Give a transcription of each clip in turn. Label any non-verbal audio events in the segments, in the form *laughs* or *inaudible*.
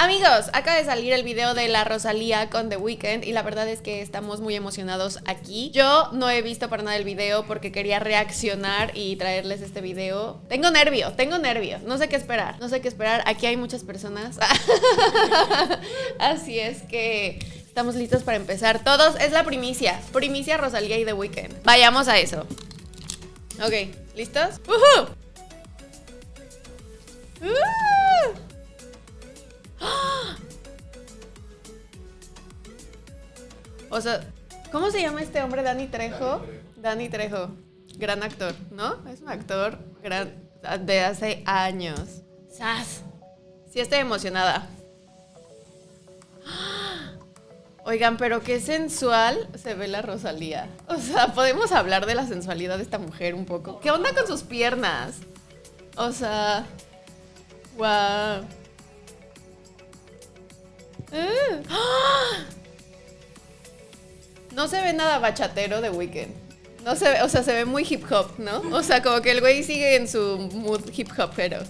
Amigos, acaba de salir el video de la Rosalía con The Weeknd y la verdad es que estamos muy emocionados aquí. Yo no he visto para nada el video porque quería reaccionar y traerles este video. Tengo nervio, tengo nervio, no sé qué esperar, no sé qué esperar. Aquí hay muchas personas. *laughs* Así es que estamos listos para empezar. Todos, es la primicia, primicia Rosalía y The Weeknd. Vayamos a eso. Ok, ¿listos? ¡Uh! O sea, ¿cómo se llama este hombre? Dani Trejo. Dani Trejo. Gran actor, ¿no? Es un actor gran, de hace años. ¡Sas! Sí estoy emocionada. *gasps* Oigan, pero qué sensual se ve la Rosalía. O sea, podemos hablar de la sensualidad de esta mujer un poco. ¿Qué onda con sus piernas? O sea, wow. ¡Ah! No se ve nada bachatero de Weekend. No se ve, o sea, se ve muy hip hop, ¿no? O sea, como que el güey sigue en su mood hip hop, pero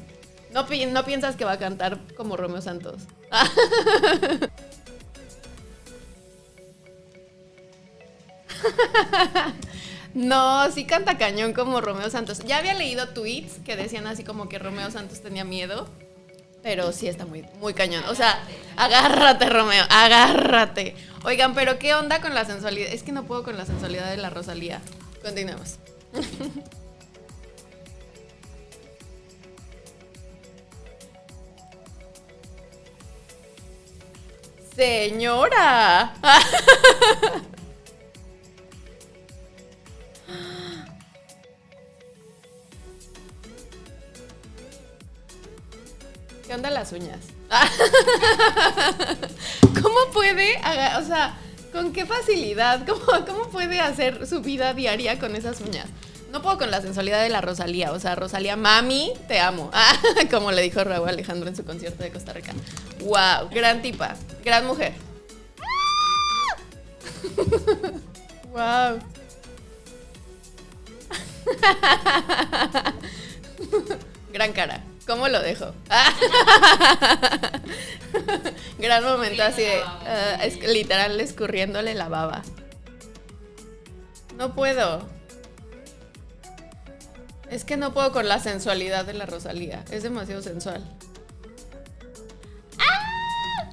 no, no piensas que va a cantar como Romeo Santos. *laughs* No, sí canta cañón como Romeo Santos. Ya había leído tweets que decían así como que Romeo Santos tenía miedo. Pero sí está muy, muy cañón. O sea, agárrate, Romeo, agárrate. Oigan, pero ¿qué onda con la sensualidad? Es que no puedo con la sensualidad de la Rosalía. Continuemos. *laughs* Señora. *laughs* ¿Qué onda las uñas? *laughs* ¿Cómo puede, o sea, con qué facilidad, *laughs* cómo, cómo puede hacer su vida diaria con esas uñas? No puedo con la sensualidad de la Rosalía. O sea, Rosalía, mami, te amo. *laughs* como le dijo Raúl Alejandro en su concierto de Costa Rica. Wow, gran tipa, gran mujer. *laughs* wow. gran cara. ¿Cómo lo dejo? *laughs* Gran momento así de, uh, es, literal escurriéndole la baba. No puedo. Es que no puedo con la sensualidad de la Rosalía. Es demasiado sensual. ¡Ah!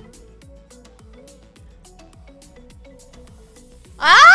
¡Ay!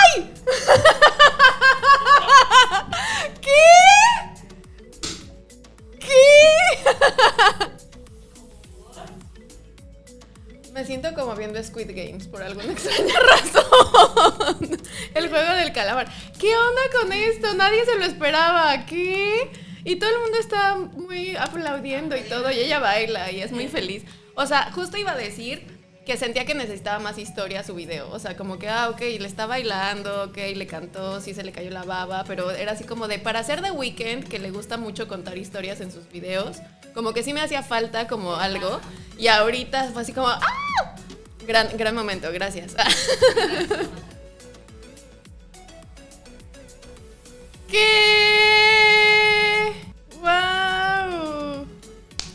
Me siento como viendo Squid Games por alguna *laughs* extraña razón. El juego del calamar. ¿Qué onda con esto? Nadie se lo esperaba. ¿Qué? Y todo el mundo está muy aplaudiendo y todo. Y ella baila y es muy feliz. O sea, justo iba a decir que sentía que necesitaba más historia su video. O sea, como que, ah, ok, le está bailando, ok, le cantó, sí se le cayó la baba, pero era así como de, para hacer The Weeknd, que le gusta mucho contar historias en sus videos, como que sí me hacía falta como algo. Y ahorita fue así como, ¡ah! Gran, gran momento, gracias. *laughs* ¿Qué? ¡Wow!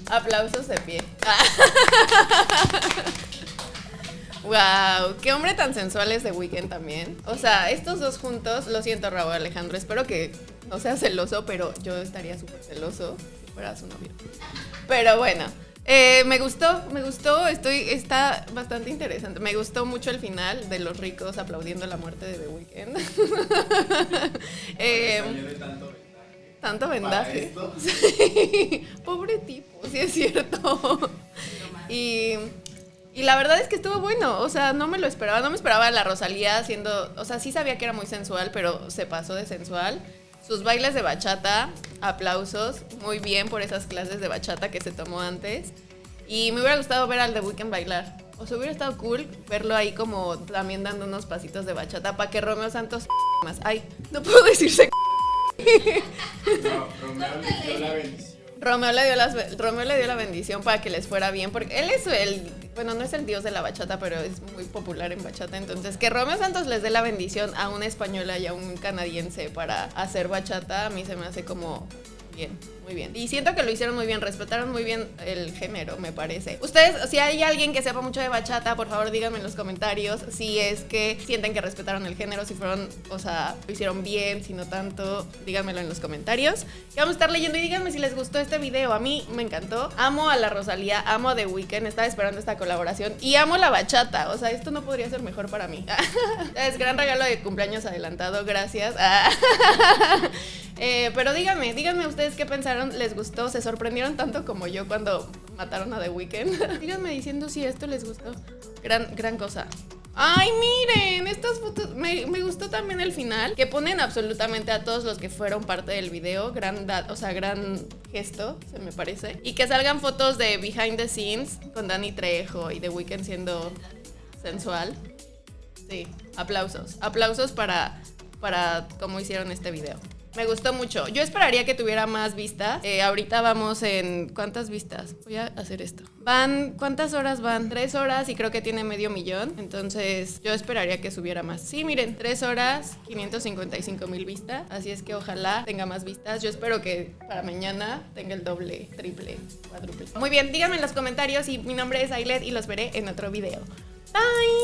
Aplausos de pie. *laughs* Wow, qué hombre tan sensual es de Weekend también. O sea, estos dos juntos, lo siento Raúl Alejandro, espero que no sea celoso, pero yo estaría súper celoso si fuera su novio. Pero bueno, eh, me gustó, me gustó, estoy, está bastante interesante. Me gustó mucho el final de los ricos aplaudiendo la muerte de The Weeknd. *laughs* eh, tanto vendaje. *laughs* Sí. Pobre tipo, sí es cierto. *laughs* Y, y, la verdad es que estuvo bueno. O sea, no me lo esperaba. No me esperaba la Rosalía haciendo. O sea, sí sabía que era muy sensual, pero se pasó de sensual. Sus bailes de bachata, aplausos, muy bien por esas clases de bachata que se tomó antes. Y me hubiera gustado ver al The Weeknd bailar. O sea, hubiera estado cool verlo ahí como también dando unos pasitos de bachata para que Romeo Santos más. Ay, no puedo decirse. *laughs* No, Romeo le dio la. Romeo le, dio Romeo le dio la bendición para que les fuera bien, porque él es el, bueno, no es el dios de la bachata, pero es muy popular en bachata. Entonces, que Romeo Santos les dé la bendición a una española y a un canadiense para hacer bachata, a mí se me hace como Bien, muy bien. Y siento que lo hicieron muy bien, respetaron muy bien el género, me parece. Ustedes, si hay alguien que sepa mucho de bachata, por favor díganme en los comentarios si es que sienten que respetaron el género, si fueron, o sea, lo hicieron bien, si no tanto, díganmelo en los comentarios. Que vamos a estar leyendo y díganme si les gustó este video. A mí me encantó. Amo a la Rosalía, amo a The Weeknd, estaba esperando esta colaboración y amo la bachata. O sea, esto no podría ser mejor para mí. *laughs* es gran regalo de cumpleaños adelantado, gracias. *laughs* Eh, pero díganme, díganme ustedes qué pensaron, les gustó, se sorprendieron tanto como yo cuando mataron a The Weeknd. *laughs* díganme diciendo si esto les gustó. Gran, gran cosa. Ay, miren, estas fotos. Me, gustó también el final. Que ponen absolutamente a todos los que fueron parte del video. Gran, o sea, gran gesto, se me parece. Y que salgan fotos de behind the scenes con Danny Trejo y The Weeknd siendo sensual. Sí, aplausos. Aplausos para, para cómo hicieron este video. Me gustó mucho. Yo esperaría que tuviera más vistas. Eh, ahorita vamos en. ¿Cuántas vistas? Voy a hacer esto. Van. ¿Cuántas horas van? Tres horas y creo que tiene medio millón. Entonces, yo esperaría que subiera más. Sí, miren, tres horas, 555 mil vistas. Así es que ojalá tenga más vistas. Yo espero que para mañana tenga el doble, triple, cuádruple. Muy bien, díganme en los comentarios y mi nombre es Ailet y los veré en otro video. Bye.